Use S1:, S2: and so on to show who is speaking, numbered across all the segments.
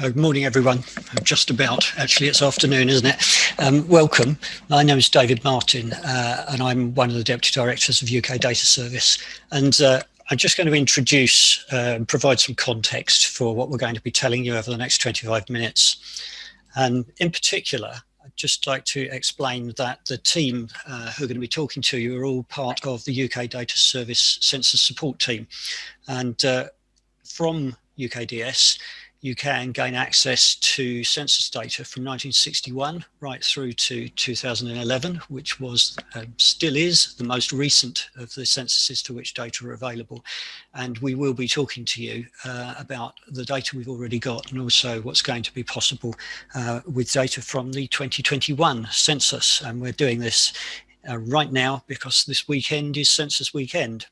S1: Uh, good morning, everyone. Just about, actually, it's afternoon, isn't it? Um, welcome. My name is David Martin, uh, and I'm one of the Deputy Directors of UK Data Service. And uh, I'm just going to introduce uh, and provide some context for what we're going to be telling you over the next 25 minutes. And in particular, I'd just like to explain that the team uh, who are going to be talking to you are all part of the UK Data Service Census Support Team. And uh, from UKDS, you can gain access to census data from 1961 right through to 2011, which was, uh, still is, the most recent of the censuses to which data are available. And we will be talking to you uh, about the data we've already got and also what's going to be possible uh, with data from the 2021 census. And we're doing this uh, right now because this weekend is census weekend.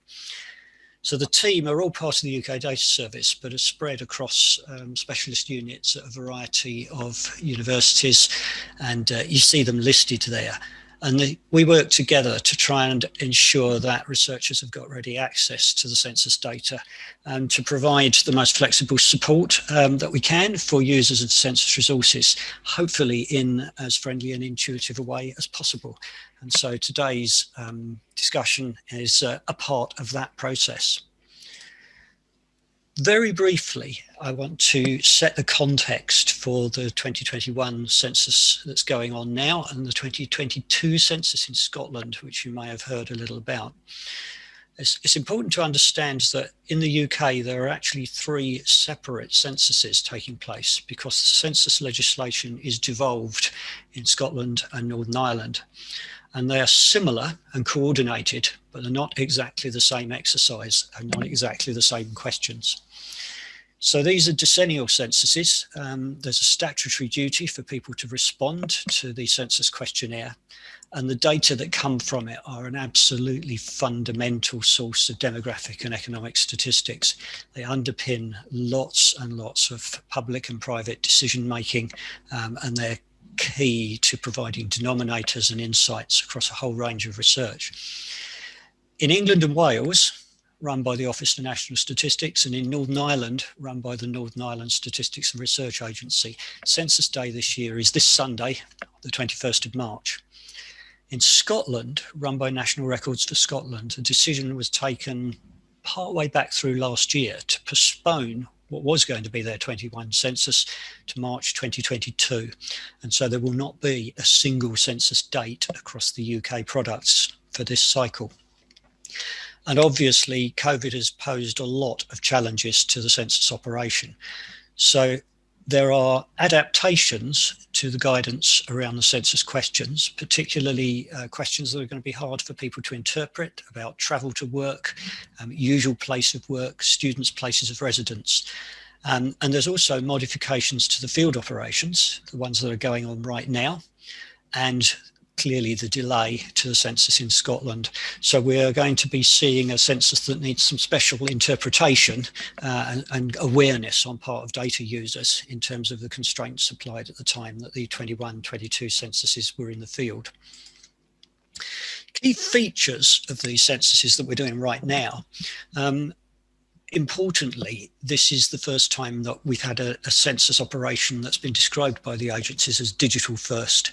S1: So the team are all part of the UK Data Service, but are spread across um, specialist units at a variety of universities, and uh, you see them listed there. And the, we work together to try and ensure that researchers have got ready access to the census data and to provide the most flexible support um, that we can for users of census resources, hopefully in as friendly and intuitive a way as possible. And so today's um, discussion is uh, a part of that process. Very briefly, I want to set the context for the 2021 census that's going on now and the 2022 census in Scotland, which you may have heard a little about. It's, it's, important to understand that in the UK, there are actually three separate censuses taking place because the census legislation is devolved in Scotland and Northern Ireland and they are similar and coordinated, but they're not exactly the same exercise and not exactly the same questions. So these are decennial censuses. Um, there's a statutory duty for people to respond to the census questionnaire and the data that come from it are an absolutely fundamental source of demographic and economic statistics. They underpin lots and lots of public and private decision making um, and they're key to providing denominators and insights across a whole range of research. In England and Wales, run by the Office for National Statistics, and in Northern Ireland, run by the Northern Ireland Statistics and Research Agency. Census Day this year is this Sunday, the 21st of March. In Scotland, run by National Records for Scotland, a decision was taken partway back through last year to postpone what was going to be their 21 census to March 2022. And so there will not be a single census date across the UK products for this cycle. And obviously COVID has posed a lot of challenges to the census operation. So there are adaptations to the guidance around the census questions, particularly uh, questions that are going to be hard for people to interpret about travel to work, um, usual place of work, students' places of residence. Um, and there's also modifications to the field operations, the ones that are going on right now, and clearly the delay to the census in Scotland. So we're going to be seeing a census that needs some special interpretation uh, and, and, awareness on part of data users in terms of the constraints applied at the time that the 21-22 censuses were in the field. Key features of these censuses that we're doing right now um, importantly, this is the first time that we've had a, a, census operation that's been described by the agencies as digital first,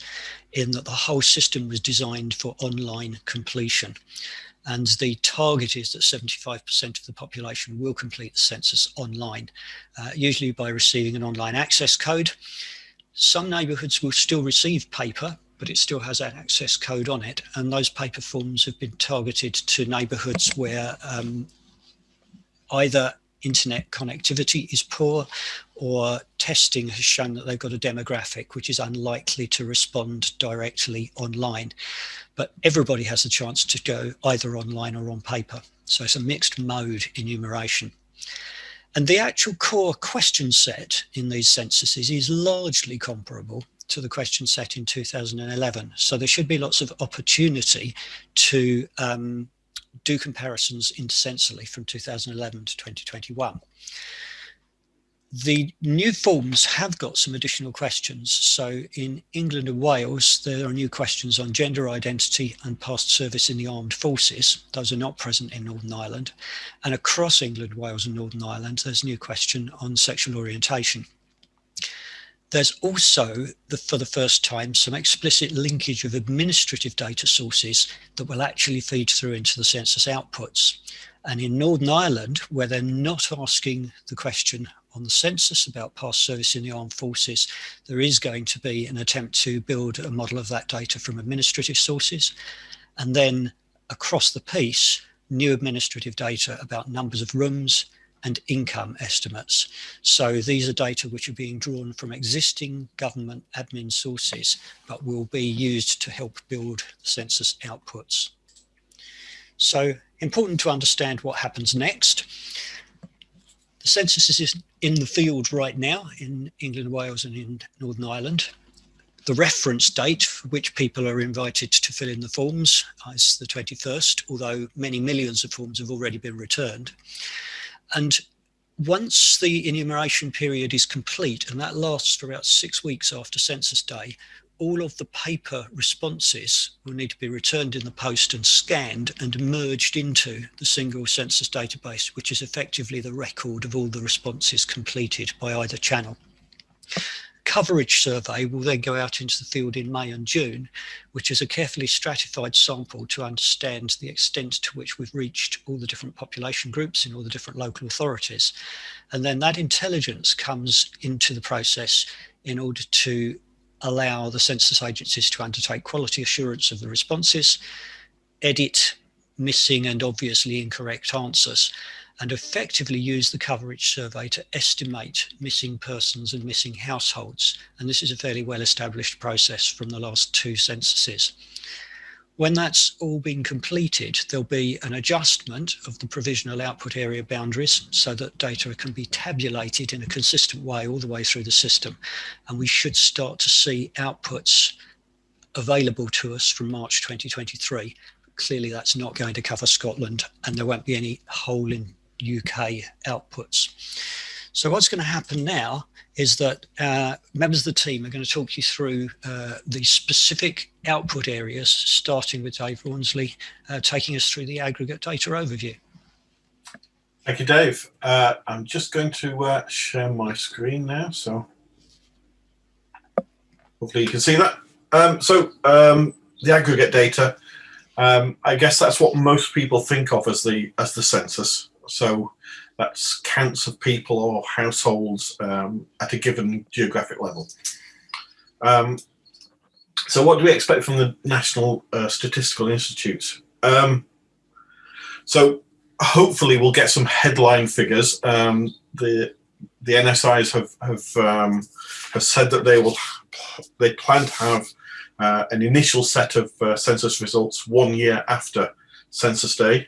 S1: in that the whole system was designed for online completion. And the target is that 75% of the population will complete the census online, uh, usually by receiving an online access code. Some neighbourhoods will still receive paper, but it still has an access code on it. And those paper forms have been targeted to neighbourhoods where um, either internet connectivity is poor or testing has shown that they've got a demographic which is unlikely to respond directly online. But everybody has a chance to go either online or on paper. So it's a mixed mode enumeration. And the actual core question set in these censuses is largely comparable to the question set in 2011. So there should be lots of opportunity to um, do comparisons intercensally from 2011 to 2021. The new forms have got some additional questions. So in England and Wales, there are new questions on gender identity and past service in the armed forces. Those are not present in Northern Ireland. And across England, Wales and Northern Ireland, there's a new question on sexual orientation. There's also, the, for the first time, some explicit linkage of administrative data sources that will actually feed through into the census outputs. And in Northern Ireland, where they're not asking the question on the census about past service in the armed forces, there is going to be an attempt to build a model of that data from administrative sources. And then across the piece, new administrative data about numbers of rooms, and income estimates. So these are data which are being drawn from existing government admin sources, but will be used to help build the census outputs. So important to understand what happens next. The census is in the field right now in England, Wales and in Northern Ireland. The reference date for which people are invited to fill in the forms is the 21st, although many millions of forms have already been returned. And once the enumeration period is complete, and that lasts for about six weeks after census day, all of the paper responses will need to be returned in the post and scanned and merged into the single census database, which is effectively the record of all the responses completed by either channel coverage survey will then go out into the field in May and June, which is a carefully stratified sample to understand the extent to which we've reached all the different population groups in all the different local authorities. And then that intelligence comes into the process in order to allow the census agencies to undertake quality assurance of the responses, edit missing and obviously incorrect answers, and effectively use the coverage survey to estimate missing persons and missing households. And this is a fairly well established process from the last two censuses. When that's all been completed, there'll be an adjustment of the provisional output area boundaries so that data can be tabulated in a consistent way all the way through the system. And we should start to see outputs available to us from March 2023. Clearly that's not going to cover Scotland and there won't be any whole in UK outputs. So what's going to happen now is that uh, members of the team are going to talk you through uh, the specific output areas, starting with Dave Rawnsley, uh, taking us through the aggregate data overview.
S2: Thank you, Dave. Uh, I'm just going to uh, share my screen now, so hopefully you can see that. Um, so um, the aggregate data, um, I guess that's what most people think of as the as the census. So that's counts of people or households um, at a given geographic level. Um, so what do we expect from the National uh, Statistical Institutes? Um, so hopefully we'll get some headline figures. Um, the the NSIs have have um, have said that they will they plan to have uh, an initial set of uh, census results one year after census day,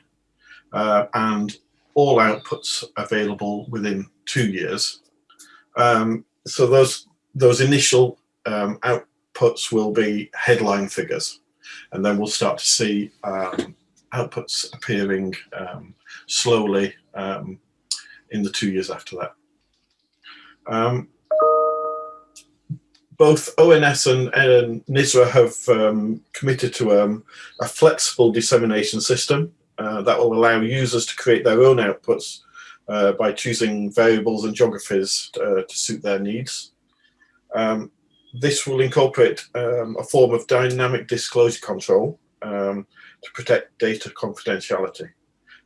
S2: uh, and all outputs available within two years. Um, so those those initial um, outputs will be headline figures, and then we'll start to see um, outputs appearing um, slowly um, in the two years after that. Um, both ONS and, and NISRA have committed to a flexible dissemination system uh, that will allow users to create their own outputs uh, by choosing variables and geographies uh, to suit their needs. Um, this will incorporate um, a form of dynamic disclosure control um, to protect data confidentiality.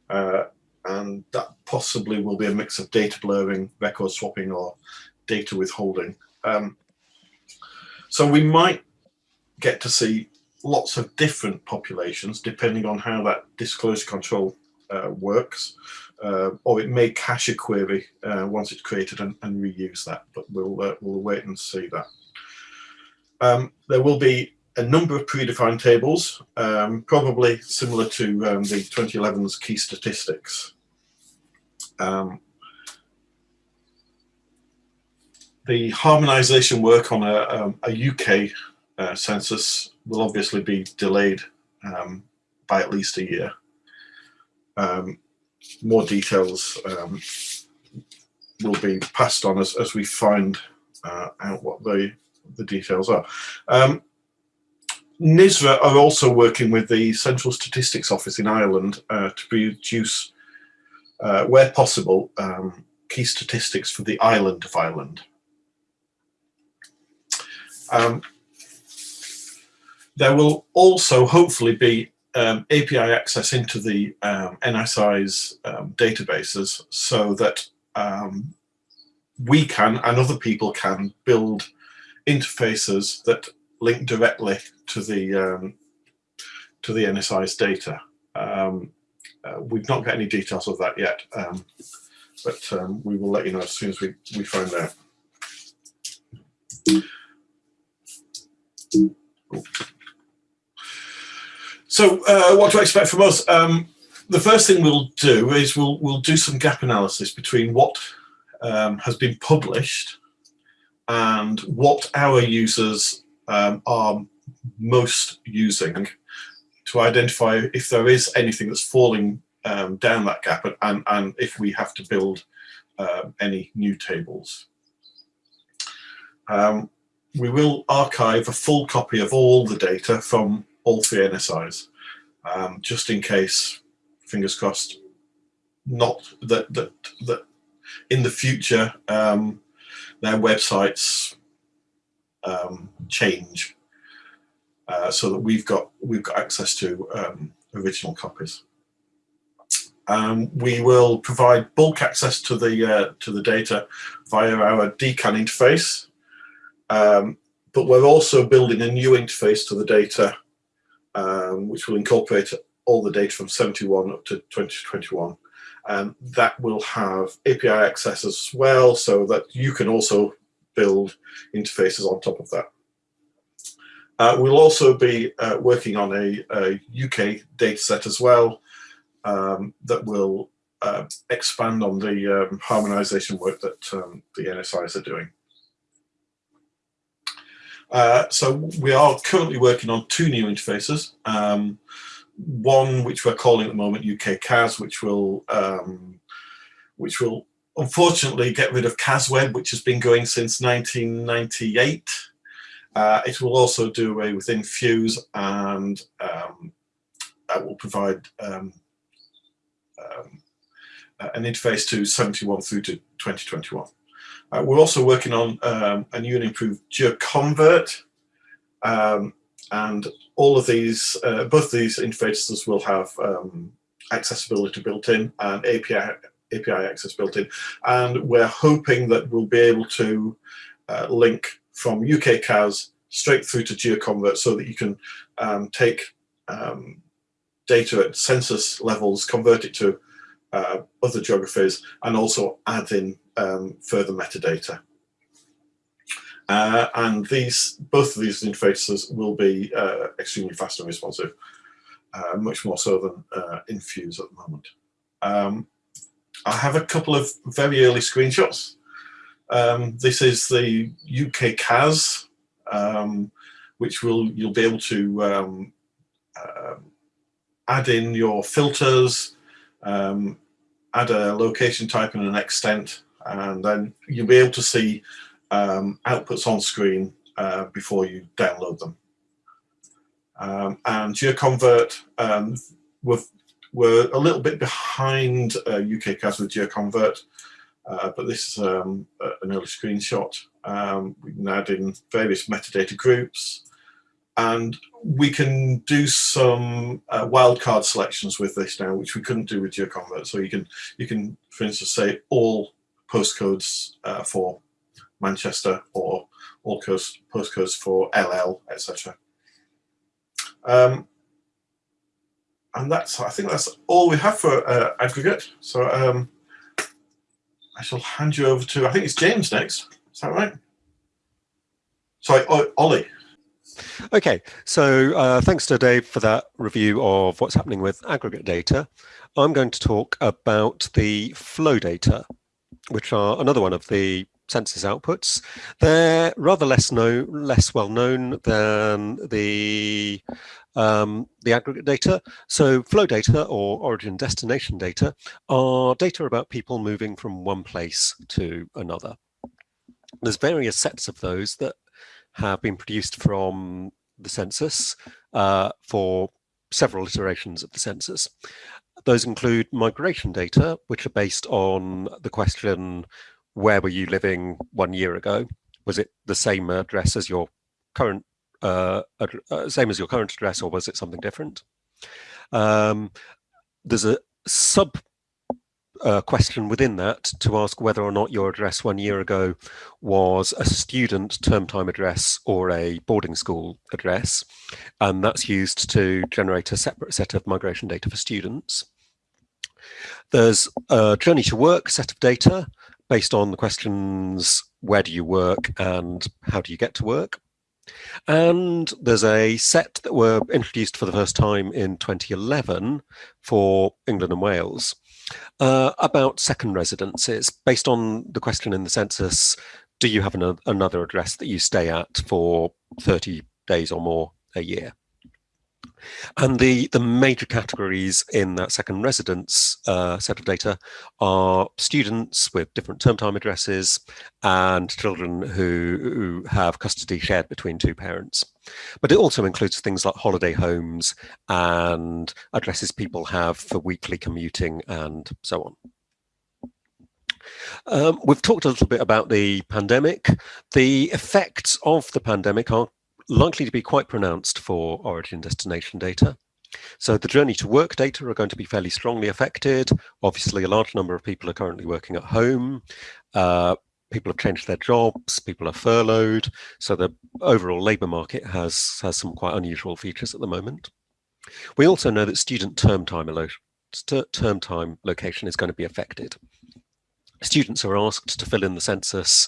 S2: Uh, and that possibly will be a mix of data blurring, record swapping, or data withholding. Um, so we might get to see lots of different populations depending on how that disclosure control uh, works. Uh, or it may cache a query uh, once it's created and, and, reuse that, but we'll, uh, we'll wait and see that. Um, there will be a number of predefined tables, um, probably similar to um, the 2011's key statistics. Um, the harmonization work on a, um, a UK uh, census will obviously be delayed um, by at least a year. Um, more details um, will be passed on as, as we find uh, out what the, the details are. Um, NISRA are also working with the Central Statistics Office in Ireland uh, to produce, uh, where possible, um, key statistics for the island of Ireland. Um, there will also hopefully be um, API access into the um, NSI's um, databases so that um, we can and other people can build interfaces that link directly to the um, to the NSI's data. Um, uh, we've not got any details of that yet, but we will let you know as soon as we, we find out. So uh, what to expect from us? Um, the first thing we'll do is we'll, we'll do some gap analysis between what um, has been published and what our users um, are most using to identify if there is anything that's falling um, down that gap and, and, and, if we have to build uh, any new tables. Um, we will archive a full copy of all the data from all three NSIs, um, just in case, fingers crossed, not that that that in the future um, their websites um, change, uh, so that we've got we've got access to um, original copies. Um, we will provide bulk access to the uh, to the data via our DCAN interface, um, but we're also building a new interface to the data um, which will incorporate all the data from 71 up to 2021. And that will have API access as well, so that you can also build interfaces on top of that. Uh, we'll also be uh, working on a, a, UK data set as well um, that will uh, expand on the um, harmonization work that um, the NSIs are doing. Uh, so we are currently working on two new interfaces. Um, one which we're calling at the moment UK CAS, which will um, which will unfortunately get rid of CASWeb, which has been going since 1998. Uh, it will also do away with Infuse and um, that will provide um, um, an interface to 71 through to 2021. Uh, we're also working on um, a new and improved GeoConvert, um, and all of these, uh, both these interfaces will have um, accessibility built in and API, API access built in. And we're hoping that we'll be able to uh, link from UK CAS straight through to GeoConvert so that you can um, take um, data at census levels, convert it to uh, other geographies, and also add in um, further metadata. Uh, and these, both of these interfaces will be uh, extremely fast and responsive, uh, much more so than uh, Infuse at the moment. Um, I have a couple of very early screenshots. Um, this is the UK CAS, um, which will you'll be able to um, uh, add in your filters, um, add a location type and an extent, and then you'll be able to see um, outputs on screen uh, before you download them. Um, and GeoConvert, um, we're, we're a little bit behind uh, UKCAS with GeoConvert, uh, but this is um, an early screenshot. Um, we can add in various metadata groups, and we can do some uh, wildcard selections with this now, which we couldn't do with GeoConvert. So you can, you can, for instance, say all postcodes uh, for Manchester or all postcodes for LL, etc. Um, and that's, I think that's all we have for uh, aggregate. So um, I shall hand you over to, I think it's James next. Is that right? Sorry, Ollie.
S3: Okay, so uh, thanks to Dave for that review of what's happening with aggregate data. I'm going to talk about the flow data which are another one of the census outputs. They're rather less known, less well known than the um, the aggregate data. So flow data or origin destination data are data about people moving from one place to another. There's various sets of those that have been produced from the census uh, for several iterations of the census. Those include migration data, which are based on the question, where were you living one year ago? Was it the same address as your current, uh, uh, same as your current address, or was it something different? Um, there's a sub uh, question within that to ask whether or not your address one year ago was a student term time address or a boarding school address. And that's used to generate a separate set of migration data for students. There's a journey to work set of data based on the questions, where do you work and how do you get to work? And there's a set that were introduced for the first time in 2011 for England and Wales uh, about second residences. Based on the question in the census, do you have an, another address that you stay at for 30 days or more a year? And the, the major categories in that second residence uh, set of data are students with different term time addresses and children who, who have custody shared between two parents. But it also includes things like holiday homes and addresses people have for weekly commuting and so on. Um, we've talked a little bit about the pandemic. The effects of the pandemic are likely to be quite pronounced for origin destination data. So the journey to work data are going to be fairly strongly affected. Obviously, a large number of people are currently working at home. Uh, people have changed their jobs, people are furloughed. So the overall labour market has, has some quite unusual features at the moment. We also know that student term time, term time location is going to be affected. Students are asked to fill in the census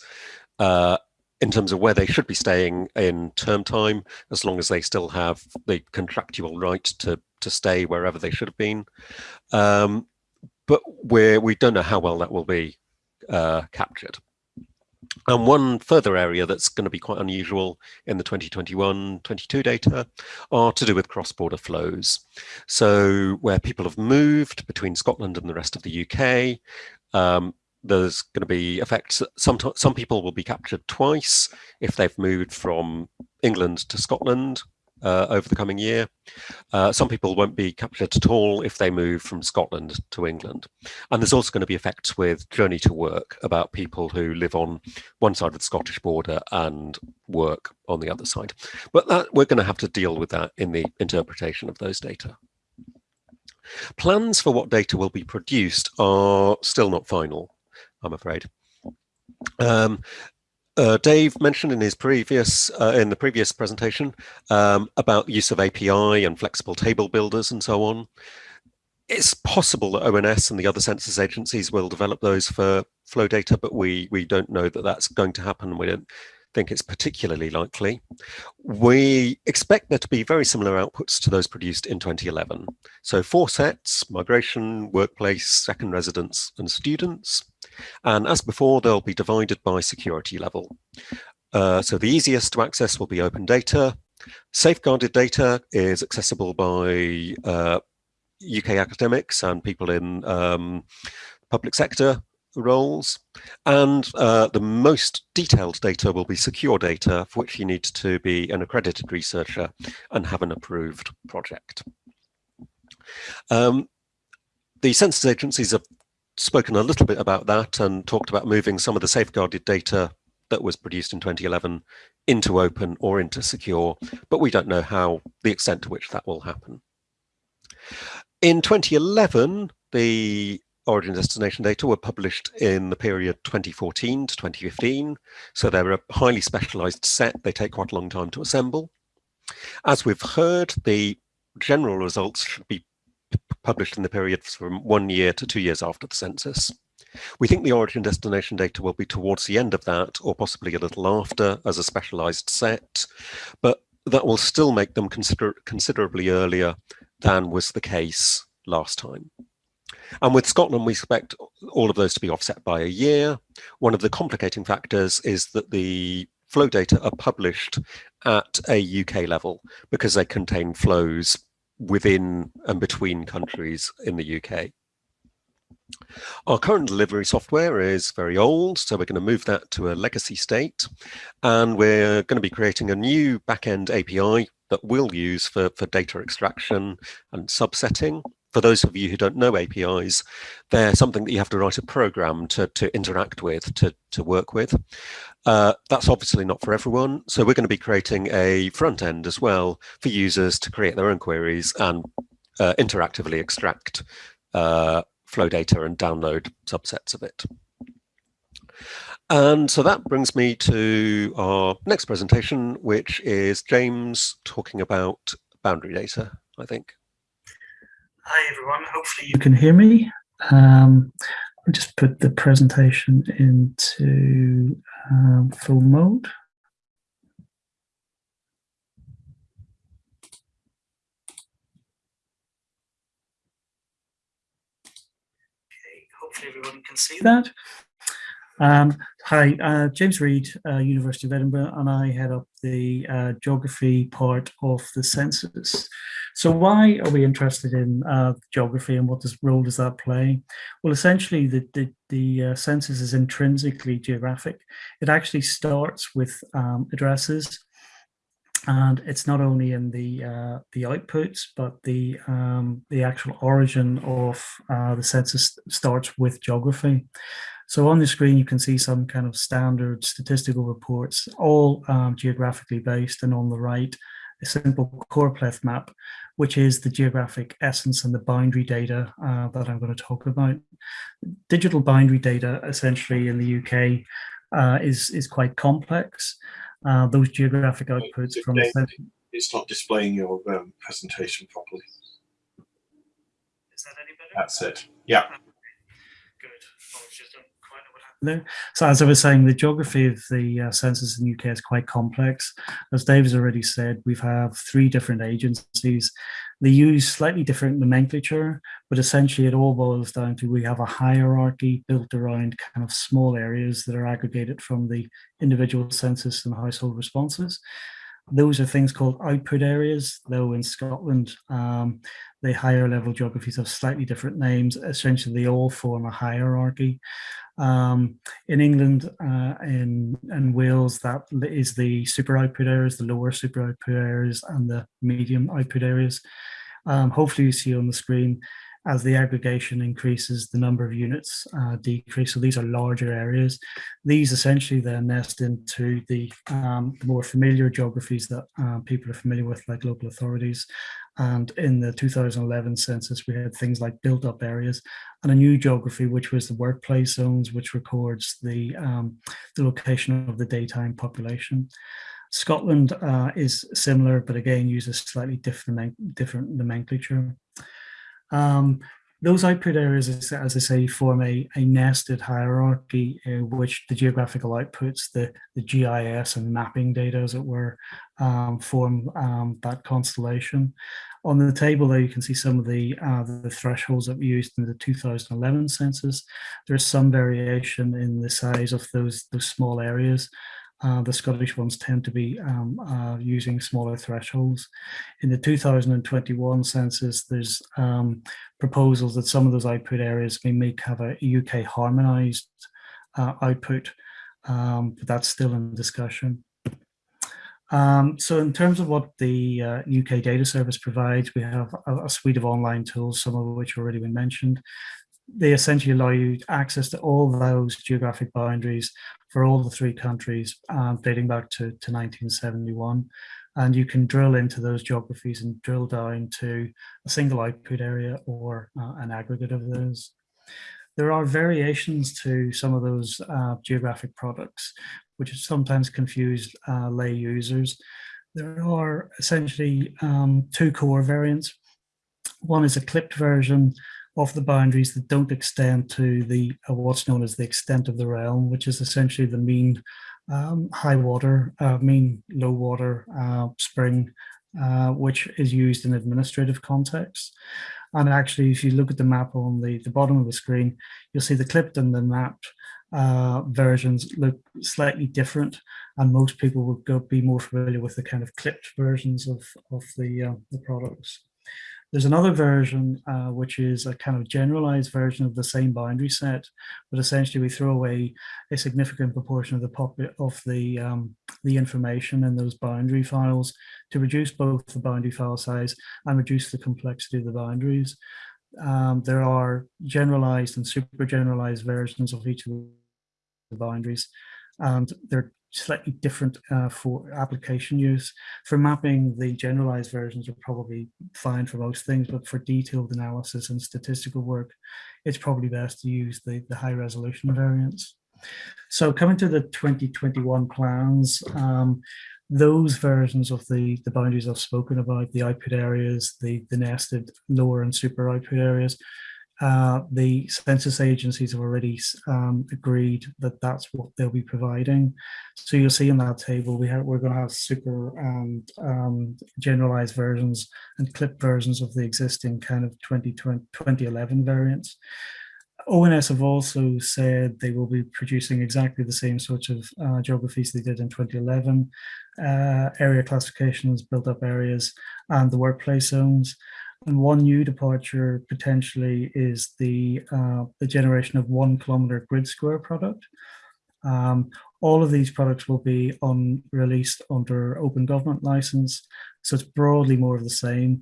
S3: uh, in terms of where they should be staying in term time, as long as they still have the contractual right to, to stay wherever they should have been. Um, but we're, we don't know how well that will be uh, captured. And one further area that's going to be quite unusual in the 2021-22 data are to do with cross-border flows. So where people have moved between Scotland and the rest of the UK, um, there's going to be effects. Some, some people will be captured twice if they've moved from England to Scotland uh, over the coming year. Uh, some people won't be captured at all if they move from Scotland to England. And there's also going to be effects with journey to work about people who live on one side of the Scottish border and work on the other side. But that, we're going to have to deal with that in the interpretation of those data. Plans for what data will be produced are still not final. I'm afraid. Um, uh, Dave mentioned in his previous uh, in the previous presentation um, about use of API and flexible table builders and so on. It's possible that ONS and the other census agencies will develop those for flow data, but we we don't know that that's going to happen. We don't think it's particularly likely. We expect there to be very similar outputs to those produced in 2011. So four sets, migration, workplace, second residence, and students. And as before, they'll be divided by security level. Uh, so the easiest to access will be open data. Safeguarded data is accessible by uh, UK academics and people in um, public sector roles. And uh, the most detailed data will be secure data for which you need to be an accredited researcher and have an approved project. Um, the census agencies have spoken a little bit about that and talked about moving some of the safeguarded data that was produced in 2011 into open or into secure, but we don't know how the extent to which that will happen. In 2011, the origin destination data were published in the period 2014 to 2015. So they're a highly specialized set. They take quite a long time to assemble. As we've heard, the general results should be published in the period from one year to two years after the census. We think the origin destination data will be towards the end of that or possibly a little after as a specialized set, but that will still make them consider considerably earlier than was the case last time. And with Scotland, we expect all of those to be offset by a year. One of the complicating factors is that the flow data are published at a UK level because they contain flows within and between countries in the UK. Our current delivery software is very old, so we're going to move that to a legacy state. And we're going to be creating a new backend API that we'll use for, for data extraction and subsetting. for those of you who don't know APIs, they're something that you have to write a program to, to interact with, to, to work with. Uh, that's obviously not for everyone. So we're going to be creating a front end as well for users to create their own queries and uh, interactively extract uh, flow data and download subsets of it. And so that brings me to our next presentation, which is James talking about boundary data, I think.
S4: Hi, everyone. Hopefully you can hear me. Um, I'll just put the presentation into um, full mode. Okay, hopefully everyone can see that. Um, hi, uh, James Reid, uh, University of Edinburgh, and I head up the uh, geography part of the census. So why are we interested in uh, geography and what does, role does that play? Well, essentially the, the, the uh, census is intrinsically geographic. It actually starts with um, addresses and it's not only in the uh, the outputs, but the um, the actual origin of uh, the census starts with geography. So on the screen, you can see some kind of standard statistical reports, all um, geographically based, and on the right, a simple choropleth map, which is the geographic essence and the boundary data uh, that I'm going to talk about. Digital boundary data, essentially in the UK, uh, is, is quite complex. Uh, those geographic outputs from...
S2: It's not displaying your um, presentation properly.
S4: Is that any better?
S2: That's it. Yeah.
S4: So as I was saying, the geography of the uh, census in the UK is quite complex. As Dave's already said, we have three different agencies. They use slightly different nomenclature, but essentially it all boils down to we have a hierarchy built around kind of small areas that are aggregated from the individual census and household responses. Those are things called output areas, though in Scotland, um, the higher level geographies have slightly different names. Essentially, they all form a hierarchy. Um, in England, uh, in, in Wales, that is the super output areas, the lower super output areas, and the medium output areas. Um, hopefully you see on the screen, as the aggregation increases, the number of units uh, decrease. So these are larger areas. These essentially then nest into the, um, the more familiar geographies that uh, people are familiar with, like local authorities. And in the 2011 census, we had things like built up areas and a new geography, which was the workplace zones, which records the, um, the location of the daytime population. Scotland uh, is similar, but again uses slightly different, different nomenclature. Um, those output areas, as I say, form a, a nested hierarchy in which the geographical outputs, the, the GIS and mapping data, as it were, um, form um, that constellation. On the table there, you can see some of the, uh, the thresholds that we used in the 2011 census. There's some variation in the size of those, those small areas. Uh, the Scottish ones tend to be um, uh, using smaller thresholds. In the 2021 census, there's um, proposals that some of those output areas may make have a UK harmonised uh, output, um, but that's still in discussion. Um, so in terms of what the UK uh, Data Service provides, we have a, a, suite of online tools, some of which already been mentioned they essentially allow you access to all those geographic boundaries for all the three countries um, dating back to, to 1971. And you can drill into those geographies and drill down to a single output area or uh, an aggregate of those. There are variations to some of those uh, geographic products, which sometimes confuse uh, lay users. There are essentially um, two core variants. One is a clipped version of the boundaries that don't extend to the uh, what's known as the extent of the realm, which is essentially the mean um, high water, uh, mean low water uh, spring, uh, which is used in administrative contexts. And actually, if you look at the map on the, the bottom of the screen, you'll see the clipped and the mapped uh, versions look slightly different. And most people would go be more familiar with the kind of clipped versions of, of the, uh, the products. There's another version, uh, which is a kind of generalized version of the same boundary set, but essentially we throw away a significant proportion of the pop of the um, the information in those boundary files to reduce both the boundary file size and reduce the complexity of the boundaries. um, there are generalized and super generalized versions of each of the boundaries, and they're slightly different uh, for application use. For mapping, the generalized versions are probably fine for most things, but for detailed analysis and statistical work, it's probably best to use the, the high resolution variants. So coming to the 2021 plans, um, those versions of the, the boundaries I've spoken about, the output areas, the, the nested lower and super output areas, uh, the census agencies have already um, agreed that that's what they'll be providing. So you'll see in that table, we have, we're going to have super and um, generalized versions and clip versions of the existing kind of 2020, 2011 variants. ONS have also said they will be producing exactly the same sorts of uh, geographies they did in 2011, uh, area classifications, built up areas, and the workplace zones. And one new departure potentially is the, uh, the generation of one kilometer grid square product. Um, all of these products will be on released under open government license. So it's broadly more of the same.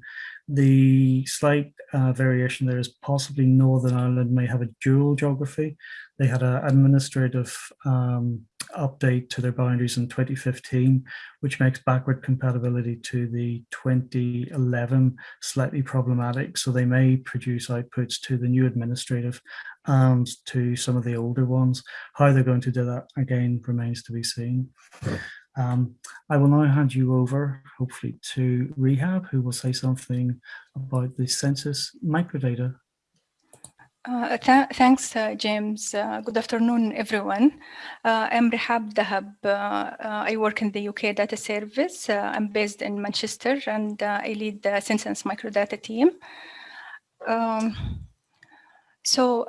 S4: The slight uh, variation there is possibly Northern Ireland may have a dual geography. They had an administrative um, update to their boundaries in 2015, which makes backward compatibility to the 2011 slightly problematic. So they may produce outputs to the new administrative and to some of the older ones. How they're going to do that, again, remains to be seen. Um, I will now hand you over, hopefully, to Rehab, who will say something about the census microdata.
S5: Uh, th thanks, uh, James. Uh, good afternoon, everyone. Uh, I'm Rehab Dahab. Uh, uh, I work in the UK data service. I'm based in Manchester and I lead the census microdata team. Um, so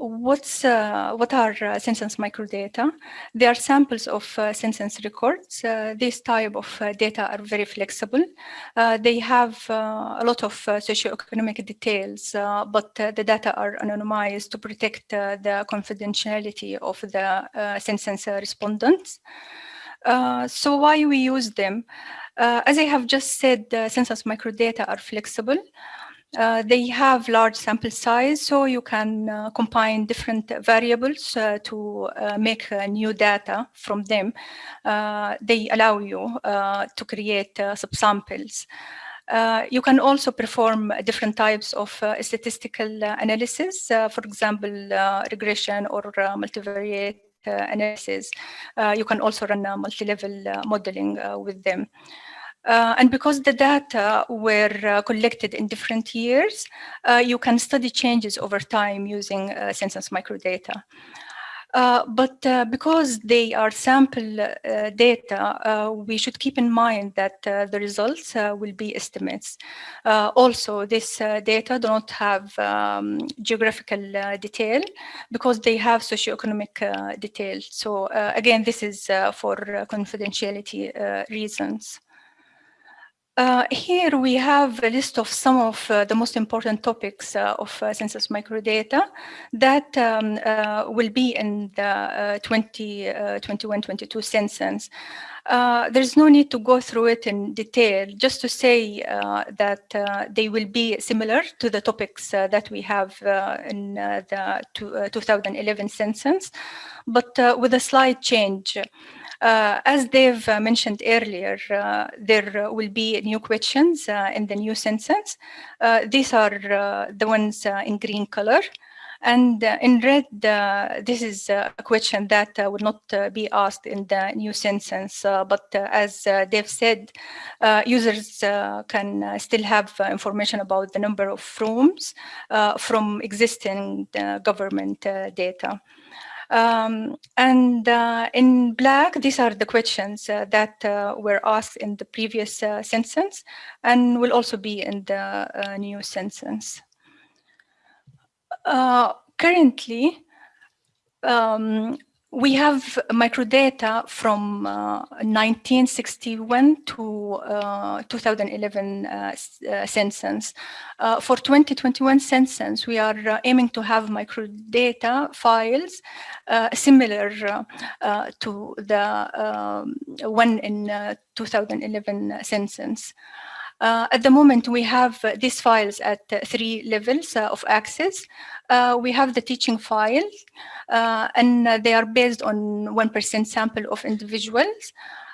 S5: what's uh, what are uh, census microdata? They are samples of uh, census records. Uh, this type of uh, data are very flexible. Uh, they have a lot of socioeconomic details, but the data are anonymized to protect the confidentiality of the census respondents. so why we use them? as I have just said, census microdata are flexible. Uh, they have large sample size, so you can uh, combine different variables uh, to uh, make uh, new data from them. Uh, they allow you uh, to create uh, subsamples. you can also perform different types of statistical analysis, for example, regression or multivariate analysis. you can also run multi-level modeling with them. Uh, and because the data were uh, collected in different years, uh, you can study changes over time using uh, census microdata. Uh, but uh, because they are sample data, we should keep in mind that the results will be estimates. also, this data do not have um, geographical detail because they have socioeconomic detail. So again, this is for confidentiality reasons. Uh, here we have a list of some of uh, the most important topics uh, of uh, census microdata that um, uh, will be in the 2021-22 uh, census. there's no need to go through it in detail, just to say that they will be similar to the topics that we have in the 2011 census, but with a slight change. Uh, as Dave uh, mentioned earlier, uh, there will be new questions uh, in the new census. Uh, these are uh, the ones in green color. And uh, in red, uh, this is a question that uh, would not be asked in the new census. but as Dave said, users can still have information about the number of rooms from existing government data. Um, and uh, in black, these are the questions uh, that uh, were asked in the previous uh, census and will also be in the uh, new census. Currently, um, we have microdata from uh, 1961 to uh, 2011 uh, uh, census. Uh, for 2021 census, we are uh, aiming to have microdata files similar to the um, one in 2011 census. Uh, at the moment, we have uh, these files at uh, three levels uh, of access. We have the teaching files, and they are based on 1% sample of individuals.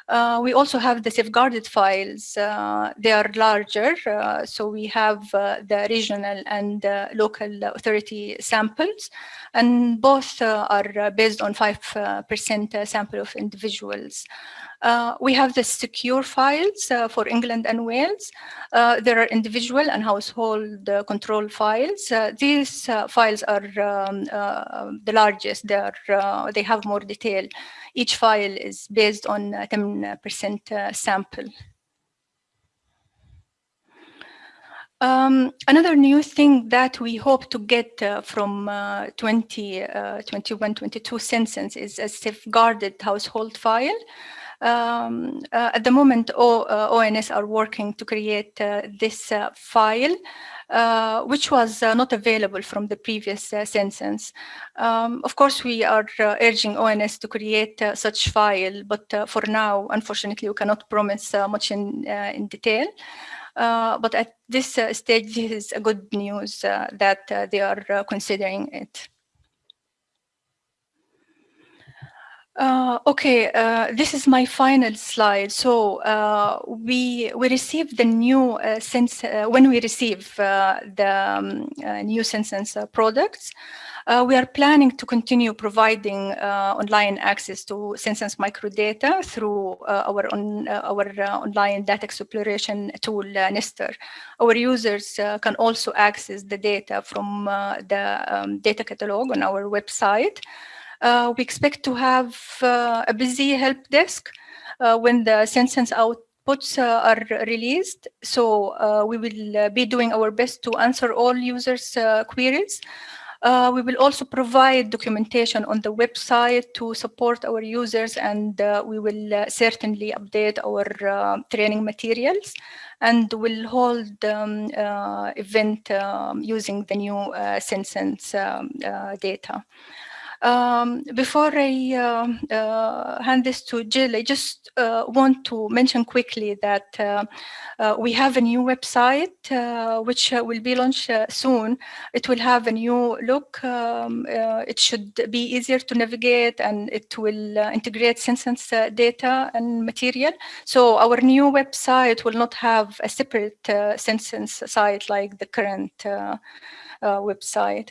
S5: Uh, we also have the safeguarded files. Uh, they are larger, uh, so we have the regional and local authority samples, and both are based on 5% sample of individuals. Uh, we have the secure files uh, for England and Wales. Uh, there are individual and household control files. these files are um, the largest. They, are, they have more detail. Each file is based on 10% sample. Um, another new thing that we hope to get uh, from uh, 2021-22 uh, census is a safeguarded household file. Um, uh, at the moment, o, uh, ONS are working to create uh, this uh, file, uh, which was uh, not available from the previous uh, census. Um, of course, we are uh, urging ONS to create uh, such file, but for now, unfortunately, we cannot promise much in, in detail. but at this stage, this is a good news that they are considering it. Uh, okay, uh, this is my final slide. So uh, we we received the new uh, sense uh, when we receive uh, the um, new Census products. we are planning to continue providing online access to Census microdata through our on, our online data exploration tool Nesstar. Our users can also access the data from the um, data catalog on our website. Uh, we expect to have uh, a busy help desk uh, when the census outputs are released. So we will be doing our best to answer all users' queries. Uh, we will also provide documentation on the website to support our users and uh, we will uh, certainly update our training materials and will hold um, event um, using the new census um, data. Um, before I uh, uh, hand this to Jill, I just uh, want to mention quickly that uh, uh, we have a new website uh, which will be launched soon. It will have a new look. Um, it should be easier to navigate and it will integrate census data and material. So our new website will not have a separate census site like the current website.